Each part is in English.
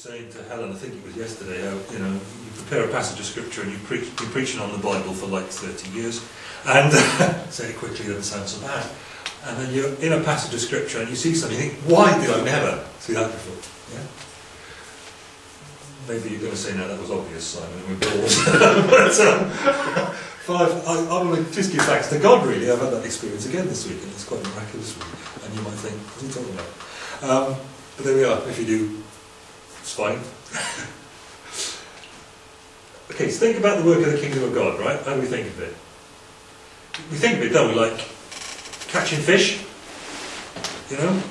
saying to Helen, I think it was yesterday, how you know you prepare a passage of scripture and you preach, been preaching on the Bible for like 30 years, and say it quickly doesn't sound so bad. And then you're in a passage of scripture and you see something, you think, why did I never see that before? Yeah. Maybe you're going to say, no, that was obvious, Simon, and we're bored. but, um, five, I, I want to just give thanks to God, really. I've had that experience again this week, and it's quite miraculous. And you might think, what are you talking about? Um, but there we are. If you do, it's fine. okay, so think about the work of the kingdom of God, right? How do we think of it? We think of it, don't we, like catching fish? You know?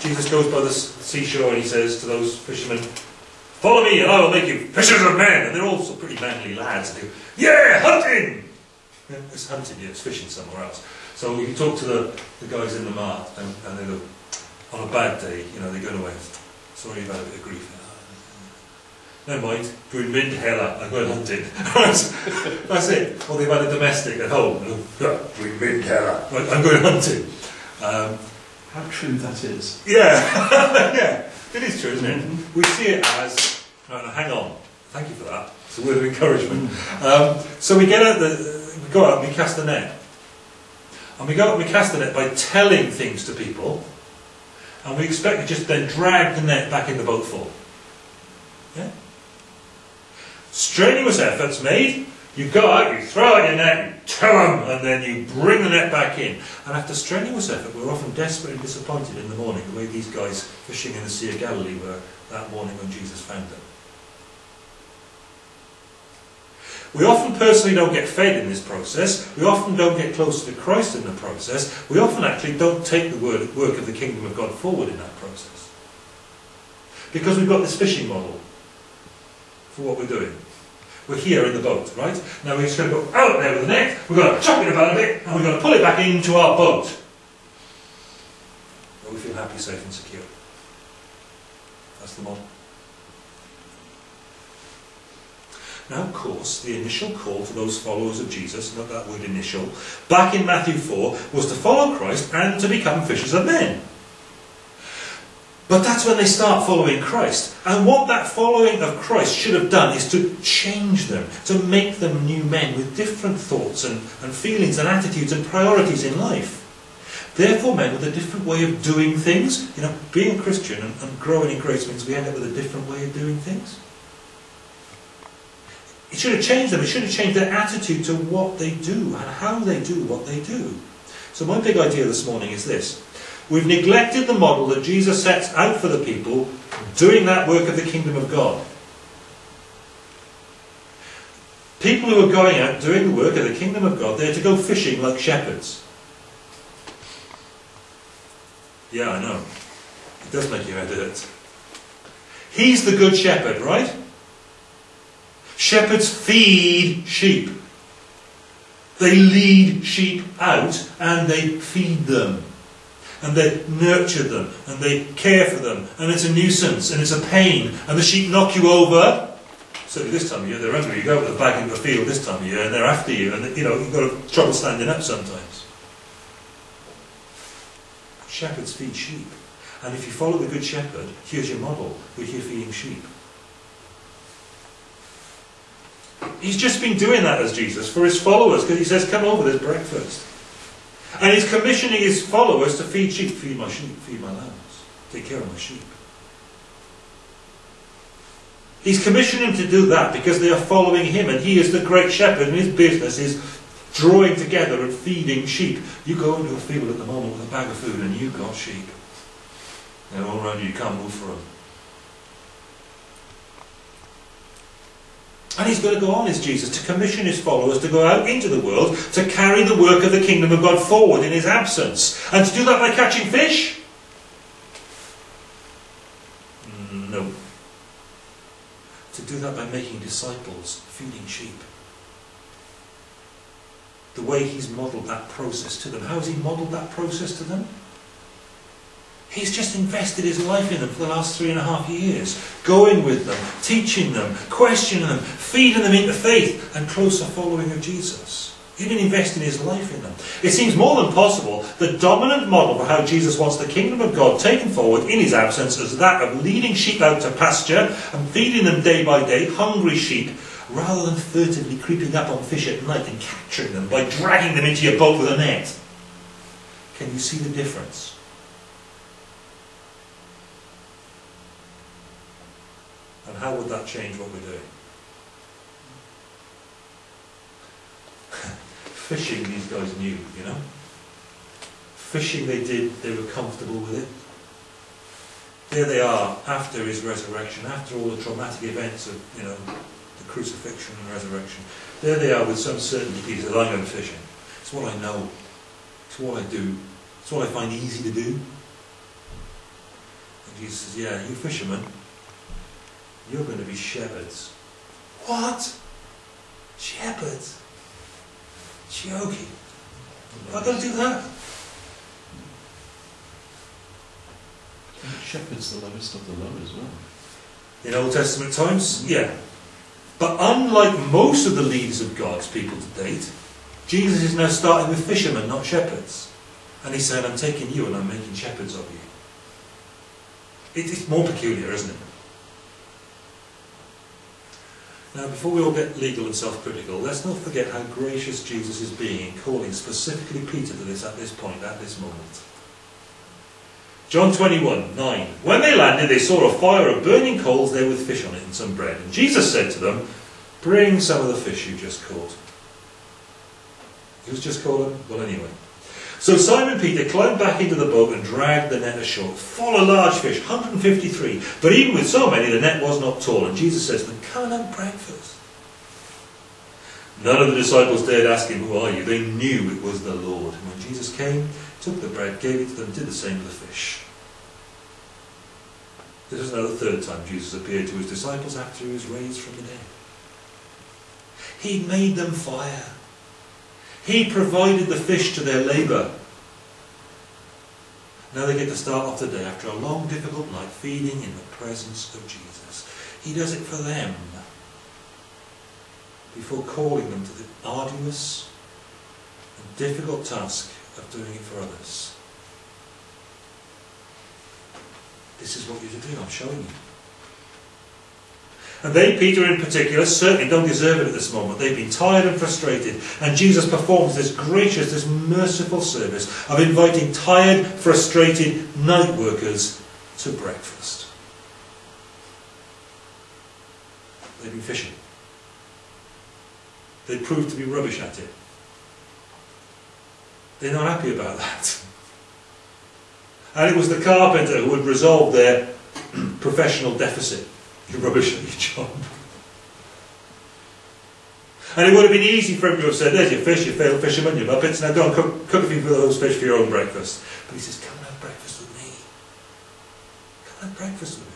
Jesus goes by the seashore and he says to those fishermen, Follow me and I will make you fishers of men. And they're all so pretty manly lads. And they go, yeah, hunting! Yeah, it's hunting, yeah, it's fishing somewhere else. So you talk to the, the guys in the mart and, and they go, on a bad day, you know, they go away, sorry had a bit of grief. Never mind, going wind hella, I'm going hunting. That's it. Or they've had a domestic at home. Going wind hella, I'm going hunting. Um, How true that is. yeah, yeah, it is true, isn't it? We see it as, no, no, hang on, thank you for that. It's a word of encouragement. Um, so we get out the, we go out and we cast the net. And we go out and we cast the net by telling things to people, and we expect to just then drag the net back in the boat full. Yeah? Strenuous efforts made, you go out, you throw out your net, you tell them, and then you bring the net back in. And after strenuous effort, we're often desperately disappointed in the morning, the way these guys fishing in the Sea of Galilee were that morning when Jesus found them. We often personally don't get fed in this process. We often don't get closer to Christ in the process. We often actually don't take the word, work of the kingdom of God forward in that process. Because we've got this fishing model for what we're doing. We're here in the boat, right? Now we're just going to go out there with the net, we're going to chuck it about a bit, and we're going to pull it back into our boat. Where we feel happy, safe and secure. That's the model. Now, of course, the initial call to those followers of Jesus, not that word initial, back in Matthew 4, was to follow Christ and to become fishers of men. But that's when they start following Christ. And what that following of Christ should have done is to change them, to make them new men with different thoughts and, and feelings and attitudes and priorities in life. Therefore, men with a different way of doing things. You know, being a Christian and, and growing in grace means we end up with a different way of doing things. It should have changed them. It should have changed their attitude to what they do and how they do what they do. So my big idea this morning is this. We've neglected the model that Jesus sets out for the people doing that work of the kingdom of God. People who are going out doing the work of the kingdom of God, they're to go fishing like shepherds. Yeah, I know. It does make your head hurt. He's the good shepherd, right? Shepherds feed sheep. They lead sheep out and they feed them. And they nurture them and they care for them. And it's a nuisance and it's a pain. And the sheep knock you over. So this time of year they're hungry. You go out with a bag in the field this time of year and they're after you. And you know, you've got trouble standing up sometimes. Shepherds feed sheep. And if you follow the Good Shepherd, here's your model. We're here feeding sheep. He's just been doing that as Jesus for his followers because he says, Come over, there's breakfast. And he's commissioning his followers to feed sheep, feed my sheep, feed my lambs, take care of my sheep. He's commissioning them to do that because they are following him and he is the great shepherd and his business is drawing together and feeding sheep. You go into a field at the moment with a bag of food and you've got sheep. They're all around you, you can't move for them. And he's going to go on, is Jesus, to commission his followers to go out into the world to carry the work of the kingdom of God forward in his absence. And to do that by catching fish? No. To do that by making disciples, feeding sheep. The way he's modelled that process to them. How has he modelled that process to them? He's just invested his life in them for the last three and a half years, going with them, teaching them, questioning them, feeding them into faith and closer following of Jesus. even investing his life in them. It seems more than possible the dominant model for how Jesus wants the kingdom of God taken forward in his absence is that of leading sheep out to pasture and feeding them day by day, hungry sheep, rather than furtively creeping up on fish at night and capturing them by dragging them into your boat with a net. Can you see the difference? How would that change what we're doing? Fishing, these guys knew, you know. Fishing, they did, they were comfortable with it. There they are, after his resurrection, after all the traumatic events of, you know, the crucifixion and resurrection. There they are with some certainty, Peter says, I'm going fishing. It's what I know. It's what I do. It's what I find easy to do. And Jesus says, yeah, you fishermen, you're going to be shepherds. What? Shepherds? Joking. I'm going to do that. Shepherd's the lowest of the low as well. In Old Testament times, yeah. But unlike most of the leaders of God's people to date, Jesus is now starting with fishermen, not shepherds. And he's saying, I'm taking you and I'm making shepherds of you. It, it's more peculiar, isn't it? Now, before we all get legal and self-critical, let's not forget how gracious Jesus is being in calling specifically Peter to this at this point, at this moment. John 21, 9. When they landed, they saw a fire of burning coals there with fish on it and some bread. And Jesus said to them, Bring some of the fish you just caught. Who's just caught them? Well, anyway. So Simon Peter climbed back into the boat and dragged the net ashore, full of large fish, 153. But even with so many, the net was not tall. And Jesus says to them, Come and have breakfast. None of the disciples dared ask him, Who are you? They knew it was the Lord. And when Jesus came, took the bread, gave it to them, and did the same with the fish. This is now the third time Jesus appeared to his disciples after he was raised from the dead. He made them fire. He provided the fish to their labour. Now they get to start off the day after a long, difficult night feeding in the presence of Jesus. He does it for them before calling them to the arduous and difficult task of doing it for others. This is what you're to do, I'm showing you. And they, Peter in particular, certainly don't deserve it at this moment. They've been tired and frustrated. And Jesus performs this gracious, this merciful service of inviting tired, frustrated night workers to breakfast. They've been fishing. They proved to be rubbish at it. They're not happy about that. And it was the carpenter who had resolved their professional deficit. You're rubbish at your job. And it would have been easy for him to have said, There's your fish, you failed fisherman, you muppets, now go and cook, cook a few of those fish for your own breakfast. But he says, Come and have breakfast with me. Come and have breakfast with me.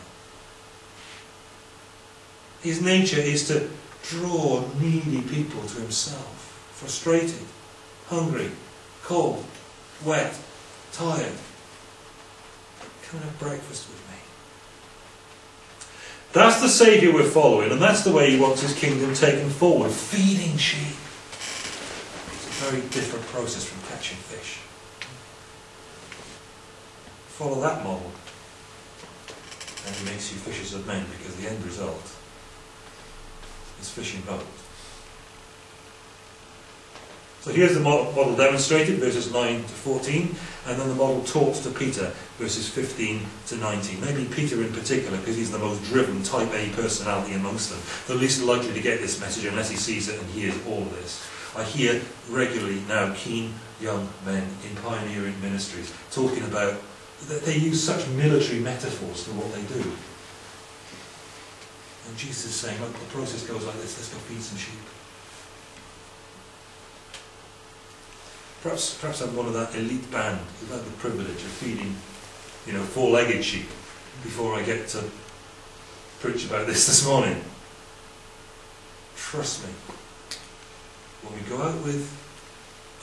His nature is to draw needy people to himself, frustrated, hungry, cold, wet, tired. Come and have breakfast with me. That's the Saviour we're following, and that's the way he wants his kingdom taken forward. Feeding sheep. It's a very different process from catching fish. Follow that model, and he makes you fishers of men, because the end result is fishing boat. So here's the model demonstrated, verses 9 to 14, and then the model taught to Peter, verses 15 to 19. Maybe Peter in particular, because he's the most driven type A personality amongst them, the least likely to get this message unless he sees it and hears all of this. I hear regularly now keen young men in pioneering ministries talking about that they use such military metaphors for what they do. And Jesus is saying, look, the process goes like this, let's go feed some sheep. Perhaps, perhaps I'm one of that elite band who've had the privilege of feeding, you know, four-legged sheep before I get to preach about this this morning. Trust me, when we go out with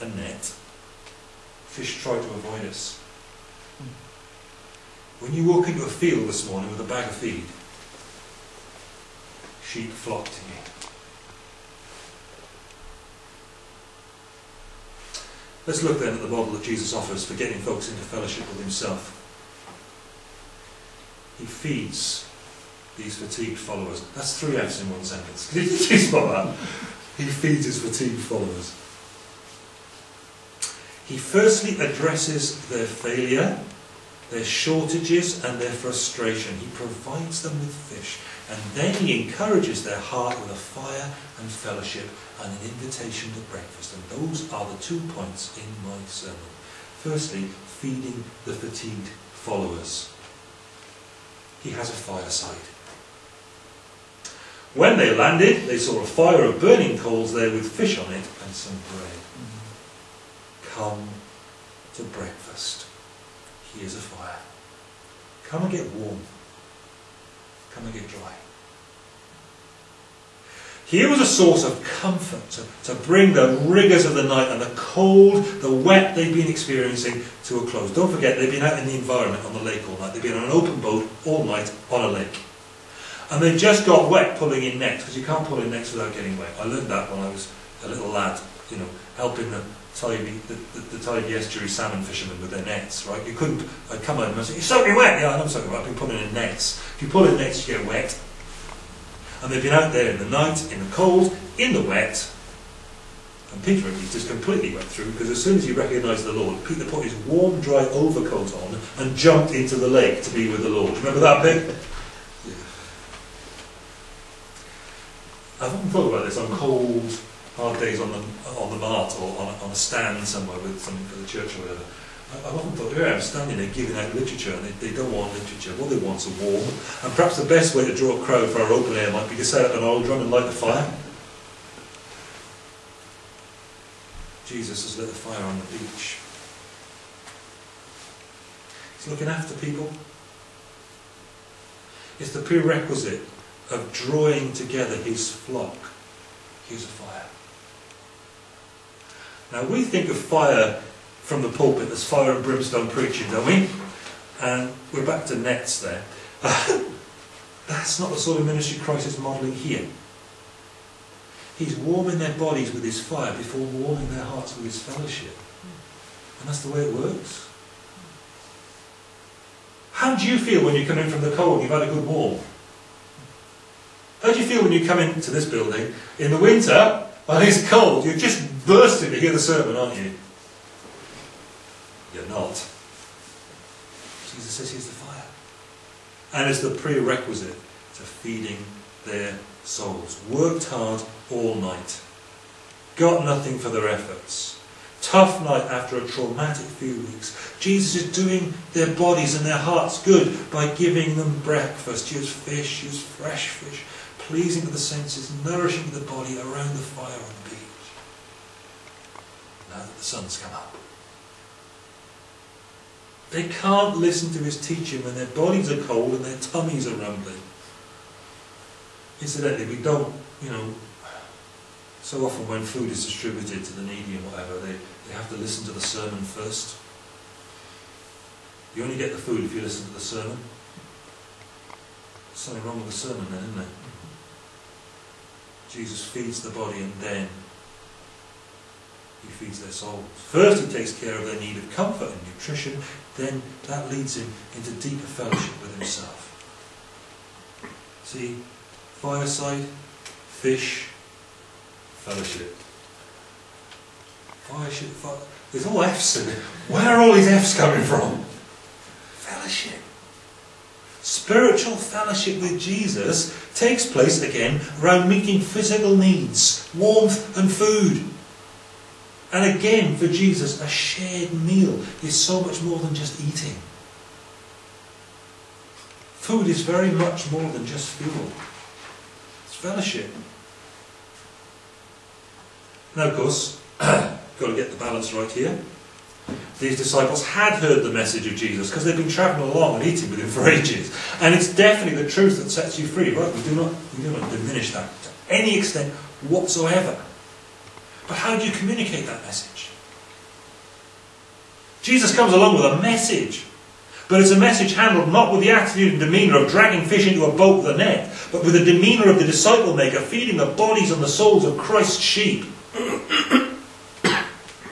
a net, fish try to avoid us. When you walk into a field this morning with a bag of feed, sheep flock to you. Let's look then at the model that Jesus offers for getting folks into fellowship with himself. He feeds these fatigued followers. That's three F's in one sentence. Did you spot that? He feeds his fatigued followers. He firstly addresses their failure, their shortages, and their frustration. He provides them with fish. And then he encourages their heart with a fire and fellowship and an invitation to breakfast. And those are the two points in my sermon. Firstly, feeding the fatigued followers. He has a fireside. When they landed, they saw a fire of burning coals there with fish on it and some bread. Mm-hmm. Come to breakfast. Here's a fire. Come and get warm. Come and get dry. Here was a source of comfort to, to bring the rigours of the night and the cold, the wet they'd been experiencing to a close. Don't forget, they'd been out in the environment on the lake all night. They'd been on an open boat all night on a lake. And they just got wet pulling in nets, because you can't pull in nets without getting wet. I learned that when I was a little lad, you know, helping the Tybee, the, the, the Tybee estuary salmon fishermen with their nets, right? You couldn't, I'd come home and say, you're soaking wet! Yeah, I'm soaking wet, I've been pulling in nets. If you pull in nets, you get wet. And they've been out there in the night, in the cold, in the wet. And Peter at least is completely wet through because as soon as he recognised the Lord, Peter put his warm, dry overcoat on and jumped into the lake to be with the Lord. Remember that bit? Yeah. I've often thought about this on cold, hard days on the on the mart or on a, on a stand somewhere with for the church or whatever. I've often thought, here I am standing there giving out literature, and they, they don't want literature. What they want is a warm. And perhaps the best way to draw a crowd for our open air might be to set up an old drum and light the fire. Jesus has lit a fire on the beach. He's looking after people. It's the prerequisite of drawing together his flock. Here's a fire. Now we think of fire from the pulpit as fire and brimstone preaching, don't we? And we're back to nets there. That's not the sort of ministry Christ is modelling here. He's warming their bodies with his fire before warming their hearts with his fellowship. And that's the way it works. How do you feel when you come in from the cold you've had a good warm? How do you feel when you come into this building in the winter and it's cold? You're just bursting to hear the sermon, aren't you? You're not. Jesus says he's the fire. And it's the prerequisite to feeding their souls. Worked hard all night. Got nothing for their efforts. Tough night after a traumatic few weeks. Jesus is doing their bodies and their hearts good by giving them breakfast. Use fish, use fresh fish, pleasing to the senses, nourishing the body around the fire on the beach. Now that the sun's come up. They can't listen to his teaching when their bodies are cold and their tummies are rumbling. Incidentally, we don't, you know, so often when food is distributed to the needy and whatever, they, they have to listen to the sermon first. You only get the food if you listen to the sermon. There's something wrong with the sermon then, isn't there? Jesus feeds the body and then he feeds their souls. First he takes care of their need of comfort and nutrition, then that leads him into deeper fellowship with himself. See, fireside, fish, fellowship. Fellowship, fire, there's all F's in it. Where are all these F's coming from? Fellowship. Spiritual fellowship with Jesus takes place again around meeting physical needs, warmth and food. And again, for Jesus, a shared meal is so much more than just eating. Food is very much more than just fuel. It's fellowship. Now, of course, got to get the balance right here. These disciples had heard the message of Jesus because they've been travelling along and eating with him for ages. And it's definitely the truth that sets you free, right? We do not, we do not diminish that to any extent whatsoever. But how do you communicate that message? Jesus comes along with a message. But it's a message handled not with the attitude and demeanour of dragging fish into a boat with a net, but with the demeanour of the disciple maker feeding the bodies and the souls of Christ's sheep.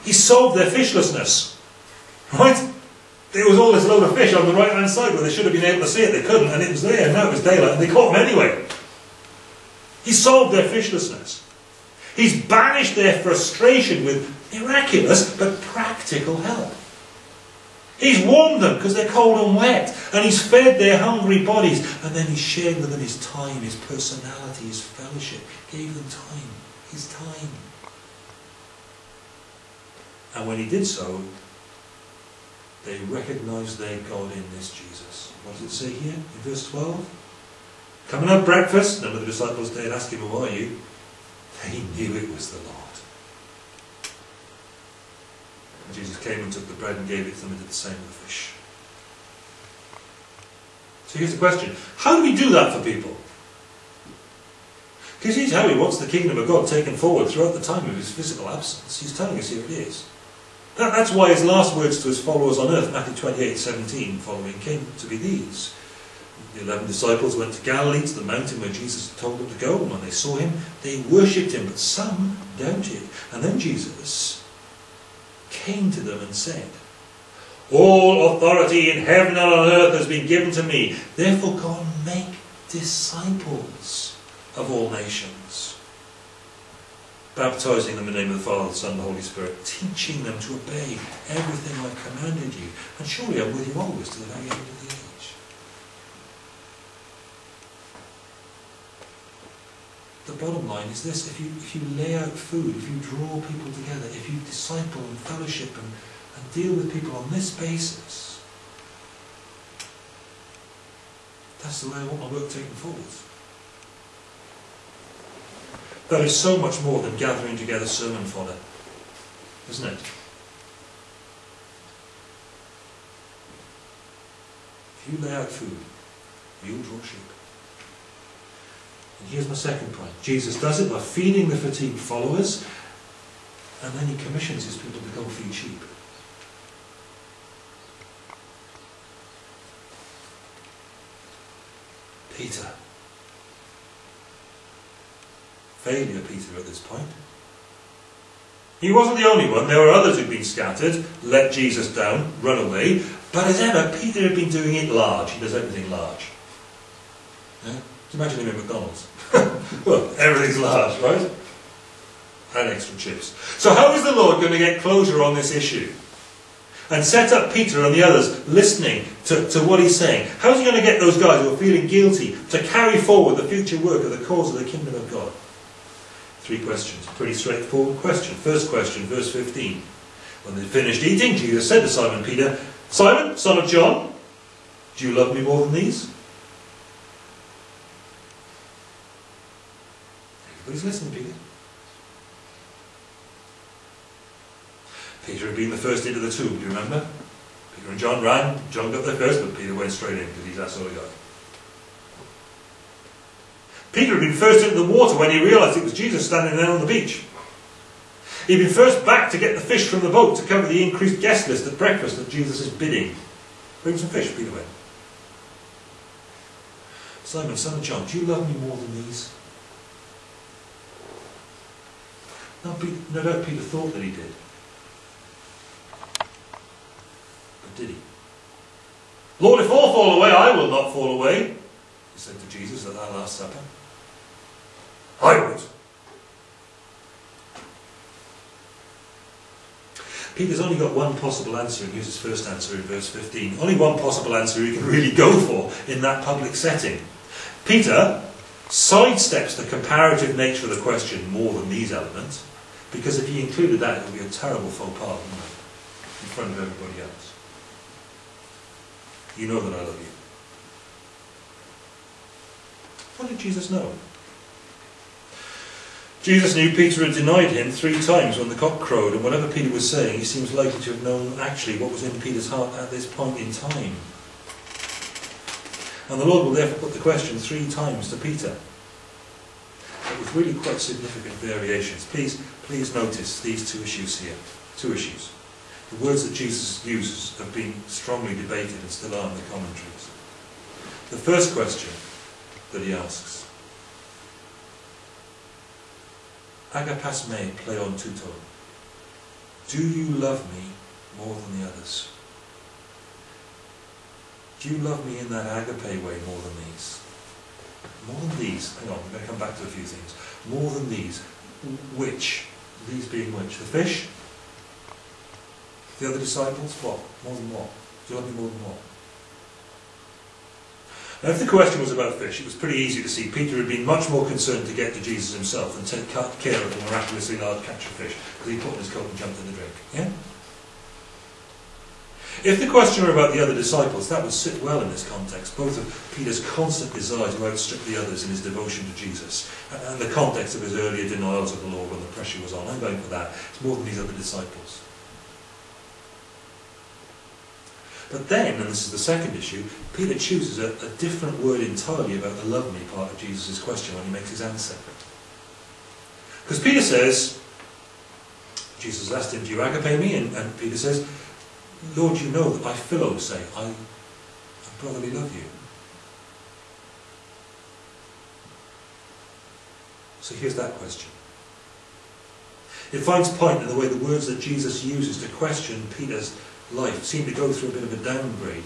He solved their fishlessness. Right? There was all this load of fish on the right hand side where they should have been able to see it. They couldn't, and it was there. Now it was daylight, and they caught them anyway. He solved their fishlessness. He's banished their frustration with miraculous but practical help. He's warmed them because they're cold and wet, and he's fed their hungry bodies, and then he's shared with them his time, his personality, his fellowship. Gave them time, his time. And when he did so, they recognized their God in this Jesus. What does it say here in verse 12? Come and have breakfast. None of the disciples dared ask him, Who are you? They knew it was the Lord. Jesus came and took the bread and gave it to them and did the same with the fish. So here's the question How do we do that for people? Because he's how he wants the kingdom of God taken forward throughout the time of his physical absence. He's telling us here it is. That, that's why his last words to his followers on earth, Matthew 28 17 following, came to be these. The eleven disciples went to Galilee, to the mountain where Jesus told them to go, and when they saw him, they worshipped him, but some doubted. And then Jesus came to them and said, All authority in heaven and on earth has been given to me. Therefore go and make disciples of all nations baptizing them in the name of the Father, the Son, and the Holy Spirit, teaching them to obey everything I've commanded you. And surely I'm with you always to the very end of the age. The bottom line is this, if you, if you lay out food, if you draw people together, if you disciple and fellowship and, and deal with people on this basis, that's the way I want my work taken forward. That is so much more than gathering together sermon fodder, isn't it? If you lay out food, you'll draw sheep. Here's my second point. Jesus does it by feeding the fatigued followers, and then he commissions his people to go feed sheep. Peter. Failure, Peter, at this point. He wasn't the only one. There were others who'd been scattered, let Jesus down, run away. But as ever, Peter had been doing it large. He does everything large. Yeah? Imagine him in McDonald's. well, everything's large, right? And extra chips. So how is the Lord going to get closure on this issue? And set up Peter and the others listening to, to what he's saying. How's he going to get those guys who are feeling guilty to carry forward the future work of the cause of the kingdom of God? Three questions. Pretty straightforward question. First question, verse 15. When they finished eating, Jesus said to Simon Peter, Simon, son of John, do you love me more than these? Everybody's listening, Peter. Peter had been the first into the tomb, do you remember? Peter and John ran. John got there first, but Peter went straight in because he's that sort of guy. Peter had been first into the water when he realised it was Jesus standing there on the beach. He'd been first back to get the fish from the boat to cover the increased guest list at breakfast at Jesus' is bidding. Bring some fish, Peter went. Simon, son of John, do you love me more than these? No, no doubt Peter thought that he did. But did he? Lord, if all fall away, I will not fall away, he said to Jesus at that Last Supper. I would. Peter's only got one possible answer, and here's his first answer in verse 15. Only one possible answer he can really go for in that public setting. Peter sidesteps the comparative nature of the question more than these elements, because if he included that, it would be a terrible faux pas. In front of everybody else. You know that I love you. What did Jesus know? Jesus knew Peter had denied him three times when the cock crowed, and whatever Peter was saying, he seems likely to have known actually what was in Peter's heart at this point in time. And the Lord will therefore put the question three times to Peter, but with really quite significant variations. Please, please notice these two issues here. Two issues. The words that Jesus uses have been strongly debated and still are in the commentaries. The first question that he asks Agapas me pleon tuto. Do you love me more than the others? Do you love me in that agape way more than these? More than these. Hang on, we're going to come back to a few things. More than these. Which? These being which? The fish? The other disciples? What? More than what? Do you love me more than what? Now, if the question was about fish, it was pretty easy to see Peter had been much more concerned to get to Jesus himself and take care of the miraculously large catch of fish, because he put in his coat and jumped in the drink. Yeah? If the question were about the other disciples, that would sit well in this context, both of Peter's constant desire to outstrip the others in his devotion to Jesus, and the context of his earlier denials of the Lord when the pressure was on. I'm going for that. It's more than these other disciples. But then, and this is the second issue, Peter chooses a, a different word entirely about the love me part of Jesus' question when he makes his answer. Because Peter says, Jesus asked him, Do you agape me? And, and Peter says, Lord, you know that I philo say, I, I brotherly love you. So here's that question. It finds point in the way the words that Jesus uses to question Peter's life seem to go through a bit of a downgrade.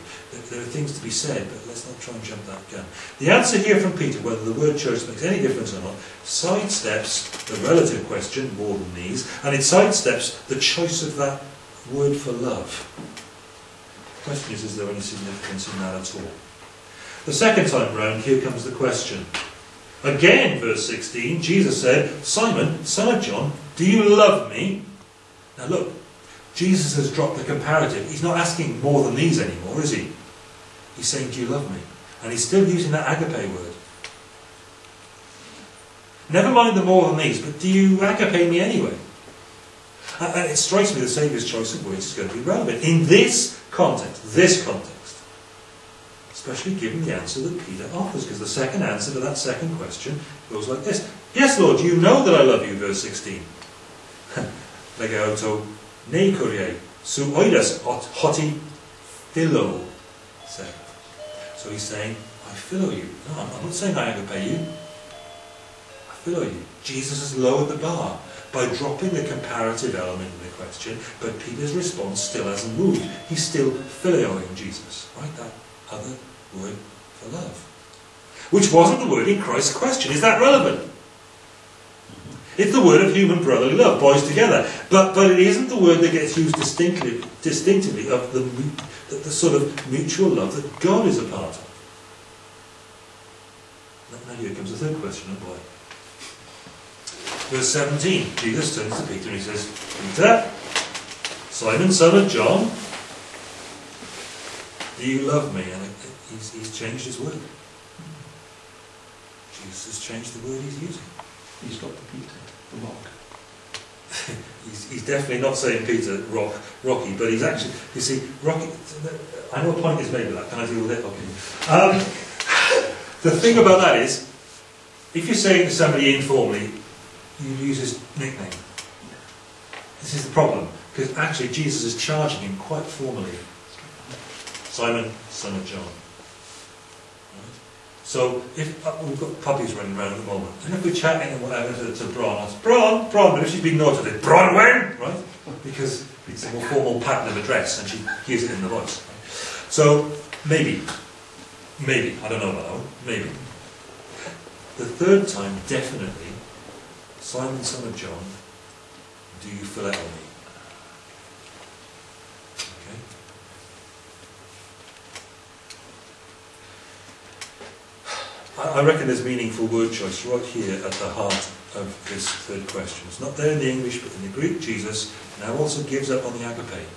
There are things to be said, but let's not try and jump that gun. The answer here from Peter, whether the word church makes any difference or not, sidesteps the relative question, more than these, and it sidesteps the choice of that word for love. The question is, is there any significance in that at all? The second time round, here comes the question. Again, verse 16, Jesus said, Simon, son of John, do you love me? Now look, Jesus has dropped the comparative. He's not asking more than these anymore, is he? He's saying, Do you love me? And he's still using that agape word. Never mind the more than these, but do you agape me anyway? And it strikes me the Saviour's choice of words is going to be relevant in this context, this context. Especially given the answer that Peter offers, because the second answer to that second question goes like this Yes, Lord, you know that I love you, verse 16. Legauto ne kuriei, su oidas hoti philo. So he's saying, I philo you. No, I'm not saying I agape you. I philo you. Jesus has lowered the bar by dropping the comparative element in the question, but Peter's response still hasn't moved. He's still philioing Jesus, right? That other word for love. Which wasn't the word in Christ's question. Is that relevant? It's the word of human brotherly love, boys together. But, but it isn't the word that gets used distinctly, distinctively of the, the, the sort of mutual love that God is a part of. Now here comes the third question, oh boy. Verse 17, Jesus turns to Peter and he says, Peter, Simon, son of John, do you love me? And he's, he's changed his word. Jesus has changed the word he's using. He's got the Peter, the rock. he's, he's definitely not saying Peter rock Rocky, but he's actually you see Rocky. I know a point is made with that. Can I deal with it? Okay. Um, the thing about that is, if you're saying to somebody informally, you use his nickname. This is the problem because actually Jesus is charging him quite formally. Simon, son of John. So if uh, we've got puppies running around at the moment, and if we're chatting and whatever to, to Bron, it's Bron, Bron, but if she's been naughty, it's Bronwyn, right? Because it's a more formal pattern of address, and she hears it in the voice. So maybe, maybe I don't know about that one. Maybe the third time, definitely, Simon, son of John, do you phileo me? Okay. I reckon there's meaningful word choice right here at the heart of this third question. It's not there in the English, but in the Greek, Jesus now also gives up on the agape,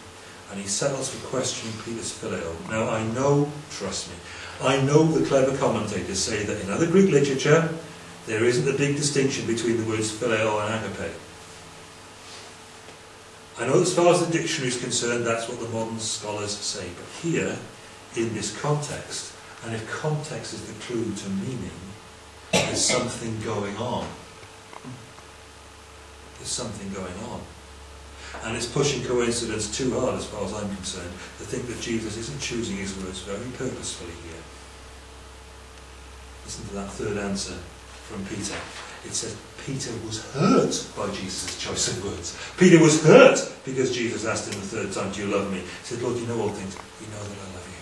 and he settles for questioning Peter's phileo. Now, I know, trust me, I know the clever commentators say that in other Greek literature, there isn't a big distinction between the words phileo and agape. I know as far as the dictionary is concerned, that's what the modern scholars say, but here, in this context, and if context is the clue to meaning, there's something going on. There's something going on. And it's pushing coincidence too hard, as far as I'm concerned, to think that Jesus isn't choosing his words very purposefully here. Listen to that third answer from Peter. it says Peter was hurt by Jesus' choice of words. Peter was hurt because Jesus asked him the third time, Do you love me? He said, Lord, you know all things. You know that I love you.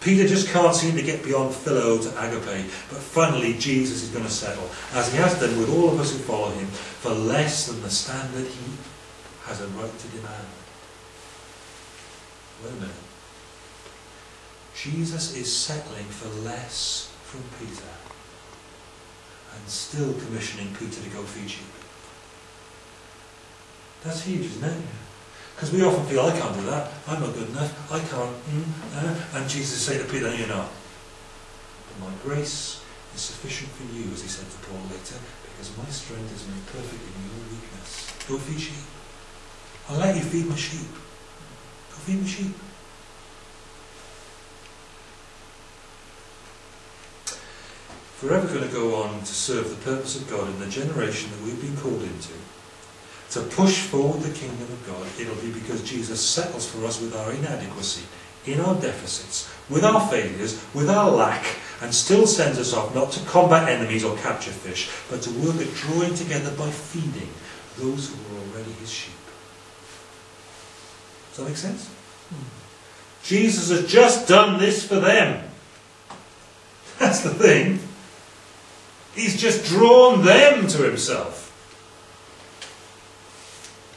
Peter just can't seem to get beyond philo to agape, but finally Jesus is going to settle, as he has done with all of us who follow him, for less than the standard he has a right to demand. Wait a minute. Jesus is settling for less from Peter and still commissioning Peter to go feed sheep. That's huge, isn't it? Because we often feel, I can't do that, I'm not good enough, I can't, mm, uh, and Jesus say to Peter, you're not. But my grace is sufficient for you, as he said to Paul later, because my strength is made perfect in your weakness. Go feed sheep. I'll let you feed my sheep. Go feed my sheep. If we're ever going to go on to serve the purpose of God in the generation that we've been called into, to push forward the kingdom of God, it'll be because Jesus settles for us with our inadequacy, in our deficits, with our failures, with our lack, and still sends us off not to combat enemies or capture fish, but to work at drawing together by feeding those who are already his sheep. Does that make sense? Hmm. Jesus has just done this for them. That's the thing. He's just drawn them to himself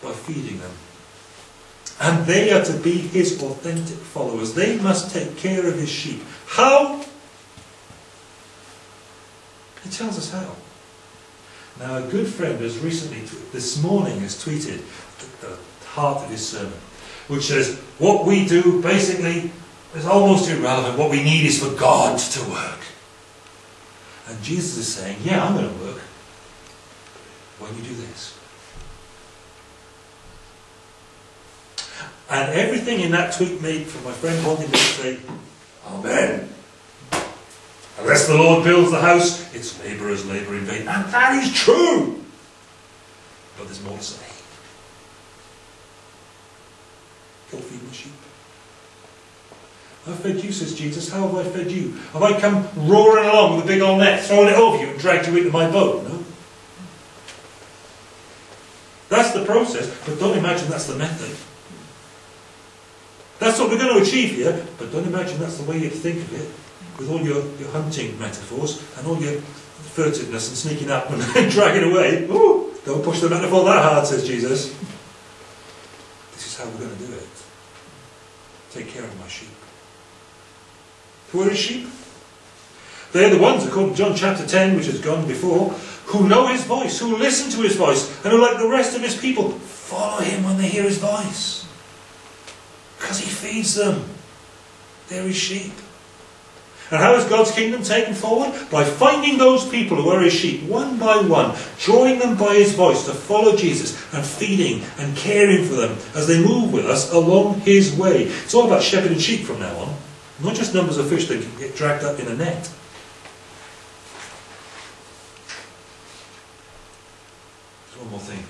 by feeding them. And they are to be his authentic followers. They must take care of his sheep. How? He tells us how. Now, a good friend has recently, this morning, has tweeted the heart of his sermon, which says, What we do basically is almost irrelevant. What we need is for God to work. And Jesus is saying, Yeah, I'm going to work when you do this. And everything in that tweet made from my friend wanting me to say, Amen. Unless the Lord builds the house, its labourers labour in vain. And that is true. But there's more to say. Go feed my sheep. I've fed you, says Jesus. How have I fed you? Have I come roaring along with a big old net, throwing it over you and dragged you into my boat? No. That's the process, but don't imagine that's the method. That's what we're going to achieve here, but don't imagine that's the way you think of it, with all your, your hunting metaphors and all your furtiveness and sneaking up and dragging away. Ooh, don't push the metaphor that hard, says Jesus. This is how we're going to do it. Take care of my sheep. Who are his sheep? They're the ones, according to John chapter 10, which has gone before, who know his voice, who listen to his voice, and who, like the rest of his people, follow him when they hear his voice. Because he feeds them. They're his sheep. And how is God's kingdom taken forward? By finding those people who are his sheep, one by one, drawing them by his voice to follow Jesus, and feeding and caring for them as they move with us along his way. It's all about shepherding sheep from now on. Not just numbers of fish that get dragged up in a net. There's one more thing.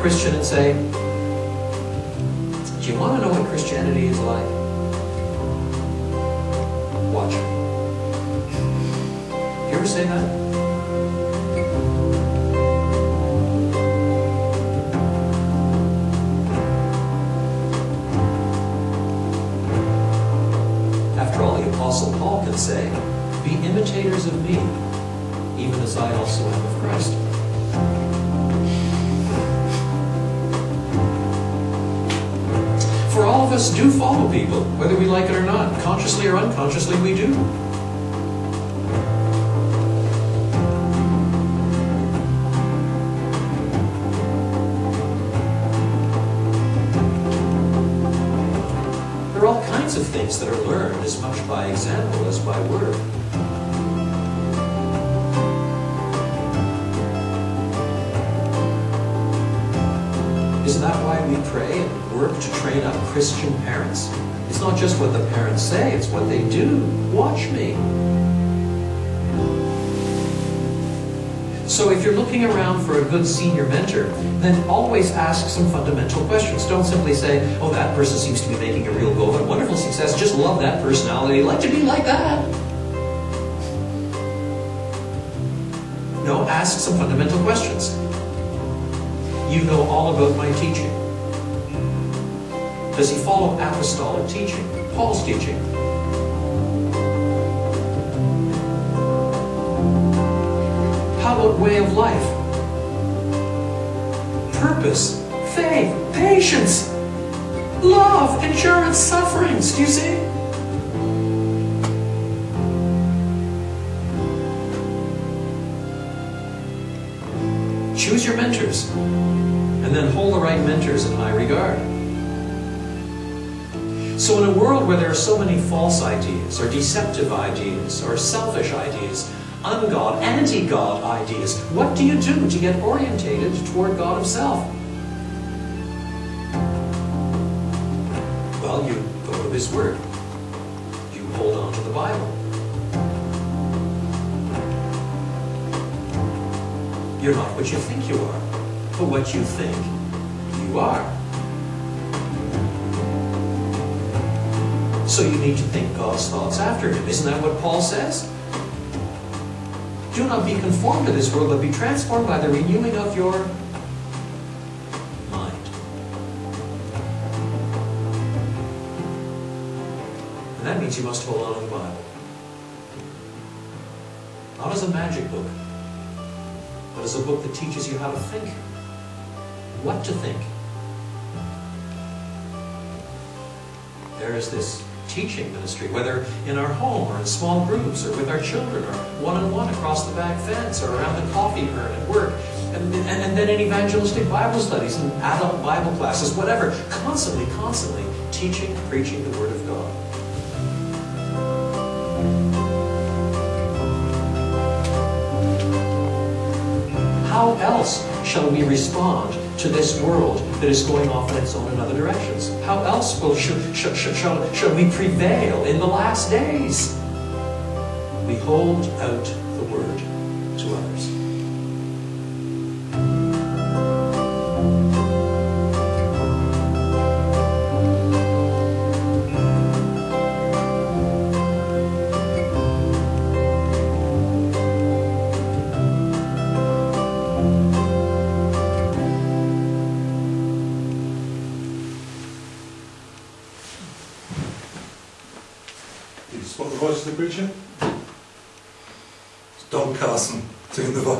Christian and say, Do you want to know what Christianity is like? Watch. You ever say that? Do follow people, whether we like it or not. Consciously or unconsciously, we do. There are all kinds of things that are learned as much by example as by word. Isn't that why we pray work to train up Christian parents? It's not just what the parents say, it's what they do. Watch me. So if you're looking around for a good senior mentor, then always ask some fundamental questions. Don't simply say, oh, that person seems to be making a real go of. Wonderful success. Just love that personality. Like to be like that. No, ask some fundamental questions. You know all about my teaching. Does he follow apostolic teaching? Paul's teaching? How about way of life? Purpose, faith, patience, love, endurance, sufferings. Do you see? Choose your mentors and then hold the right mentors in high regard. So, in a world where there are so many false ideas, or deceptive ideas, or selfish ideas, ungod, anti God ideas, what do you do to get orientated toward God Himself? Well, you go to His Word, you hold on to the Bible. You're not what you think you are, but what you think you are. So you need to think God's thoughts after Him. Isn't that what Paul says? Do not be conformed to this world, but be transformed by the renewing of your mind. And that means you must hold on to the Bible. Not as a magic book, but as a book that teaches you how to think, what to think. There is this teaching ministry, whether in our home or in small groups or with our children or one-on-one across the back fence or around the coffee urn at work, and, and, and then in evangelistic Bible studies and adult Bible classes, whatever, constantly, constantly teaching, preaching the Word of God. How else shall we respond to this world that is going off in its own and other directions? How else will, shall, shall, shall, shall we prevail in the last days? We hold out the word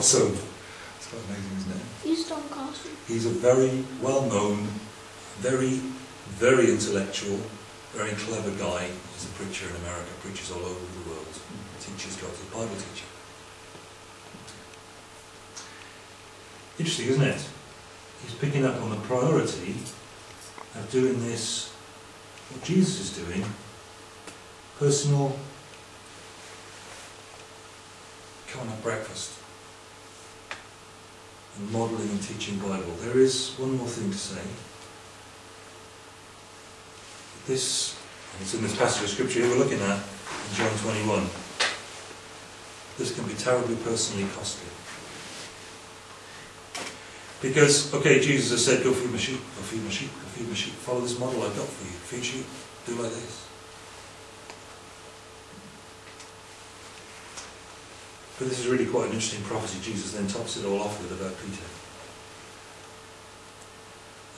the. It's quite amazing, isn't it? He's Don Carson. He's a very well-known, very, very intellectual, very clever guy. He's a preacher in America, preaches all over the world, teaches God's a Bible teacher. Interesting, isn't it? He's picking up on the priority of doing this, what Jesus is doing, personal, come and have breakfast and modelling and teaching Bible. There is one more thing to say. This, it's in this passage of scripture we're looking at, in John 21. This can be terribly personally costly. Because, okay, Jesus has said, go feed my sheep, go feed my sheep, go feed my sheep. Follow this model I've got for you. Feed sheep, do like this. But this is really quite an interesting prophecy Jesus then tops it all off with about Peter.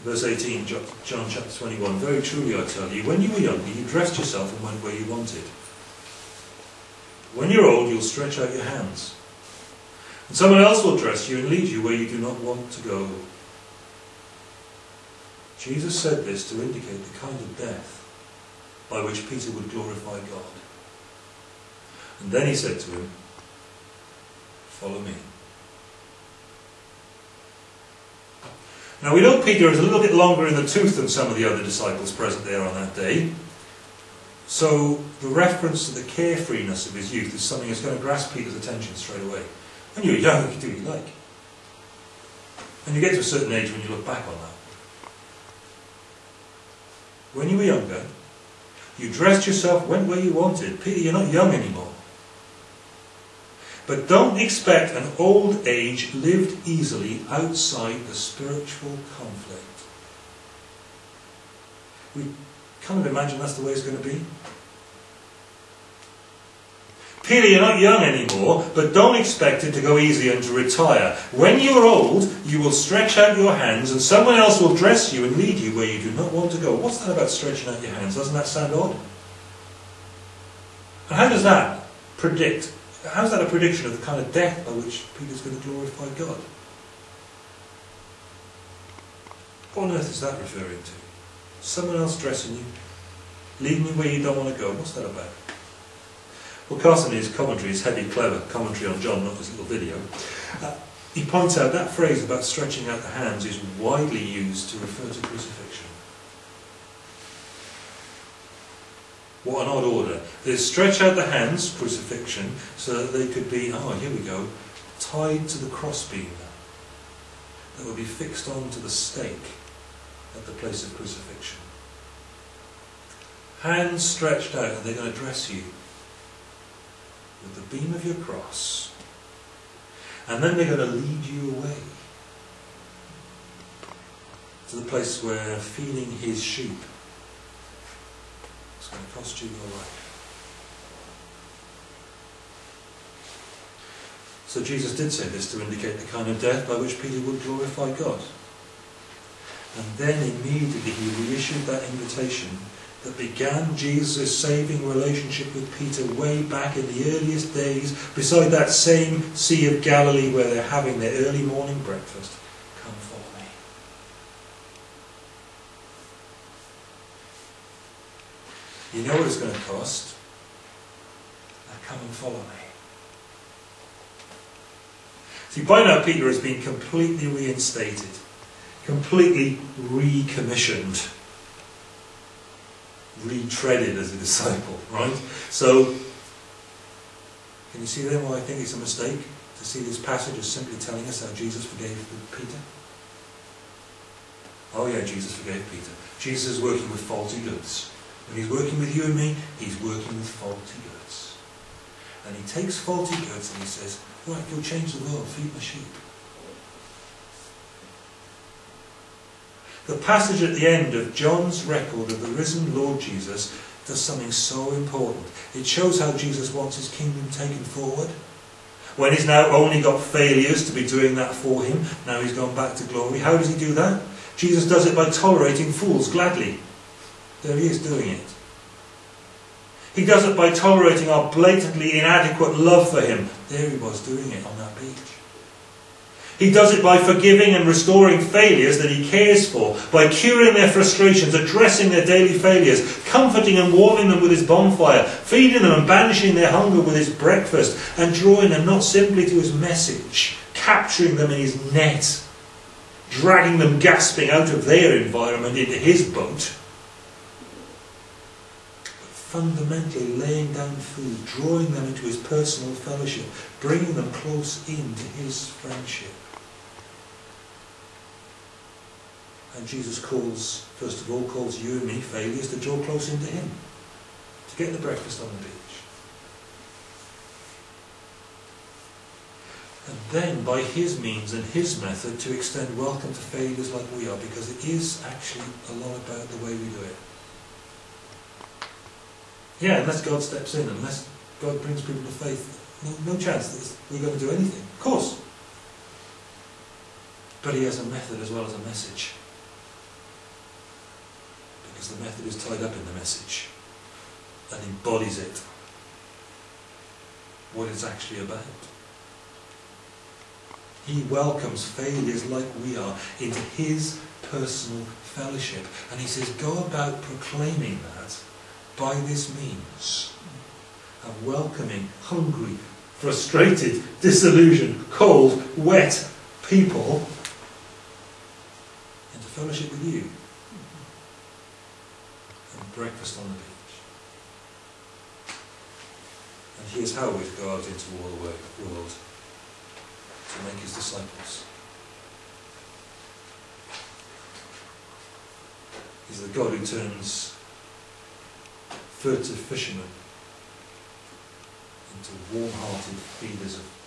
Verse 18, John chapter 21, Very truly I tell you, when you were younger, you dressed yourself and went where you wanted. When you're old, you'll stretch out your hands. And someone else will dress you and lead you where you do not want to go. Jesus said this to indicate the kind of death by which Peter would glorify God. And then he said to him, Follow me. Now we know Peter is a little bit longer in the tooth than some of the other disciples present there on that day. So the reference to the carefreeness of his youth is something that's going to grasp Peter's attention straight away. When you're young, you can do what you like. And you get to a certain age when you look back on that. When you were younger, you dressed yourself, went where you wanted. Peter, you're not young anymore. But don't expect an old age lived easily outside the spiritual conflict. We kind of imagine that's the way it's going to be. Peter, you're not young anymore, but don't expect it to go easy and to retire. When you're old, you will stretch out your hands and someone else will dress you and lead you where you do not want to go. What's that about stretching out your hands? Doesn't that sound odd? And how does that predict? How's that a prediction of the kind of death by which Peter's going to glorify God? What on earth is that referring to? Someone else dressing you, leading you where you don't want to go. What's that about? Well, Carson, in his commentary, his heavy, clever commentary on John, not his little video, uh, he points out that phrase about stretching out the hands is widely used to refer to crucifixion. What an odd order. They stretch out the hands, crucifixion, so that they could be, oh, here we go, tied to the crossbeam that would be fixed onto the stake at the place of crucifixion. Hands stretched out, and they're going to dress you with the beam of your cross. And then they're going to lead you away to the place where feeding his sheep going to cost you your life. So Jesus did say this to indicate the kind of death by which Peter would glorify God. And then immediately he reissued that invitation that began Jesus' saving relationship with Peter way back in the earliest days, beside that same Sea of Galilee where they're having their early morning breakfast. Come follow me. You know what it's going to cost? Now come and follow me. See, by now Peter has been completely reinstated, completely recommissioned retreaded as a disciple, right? So, can you see then why I think it's a mistake to see this passage as simply telling us how Jesus forgave Peter? Oh yeah, Jesus forgave Peter. Jesus is working with faulty goods. When he's working with you and me, he's working with faulty goods. And he takes faulty goods and he says, right, go change the world, feed my sheep. The passage at the end of John's record of the risen Lord Jesus does something so important. It shows how Jesus wants his kingdom taken forward. When he's now only got failures to be doing that for him, now he's gone back to glory. How does he do that? Jesus does it by tolerating fools gladly. There he is doing it. He does it by tolerating our blatantly inadequate love for him. There he was doing it on that beach. He does it by forgiving and restoring failures that he cares for, by curing their frustrations, addressing their daily failures, comforting and warming them with his bonfire, feeding them and banishing their hunger with his breakfast, and drawing them not simply to his message, capturing them in his net, dragging them gasping out of their environment into his boat, fundamentally laying down food, drawing them into his personal fellowship, bringing them close into his friendship. And Jesus calls, first of all, calls you and me, failures, to draw close into Him, to get the breakfast on the beach. And then, by His means and His method, to extend welcome to failures like we are, because it is actually a lot about the way we do it. Yeah, unless God steps in, unless God brings people to faith, no, no chance that we're going to do anything. Of course. But He has a method as well as a message because the method is tied up in the message and embodies it. what it's actually about. He welcomes failures like we are into his personal fellowship. And he says, go about proclaiming that by this means. Of welcoming hungry, frustrated, disillusioned, cold, wet people into fellowship with you. And breakfast on the beach. And here's how go out into all the world to make his disciples. He's the God who turns furtive fishermen into warm-hearted feeders of.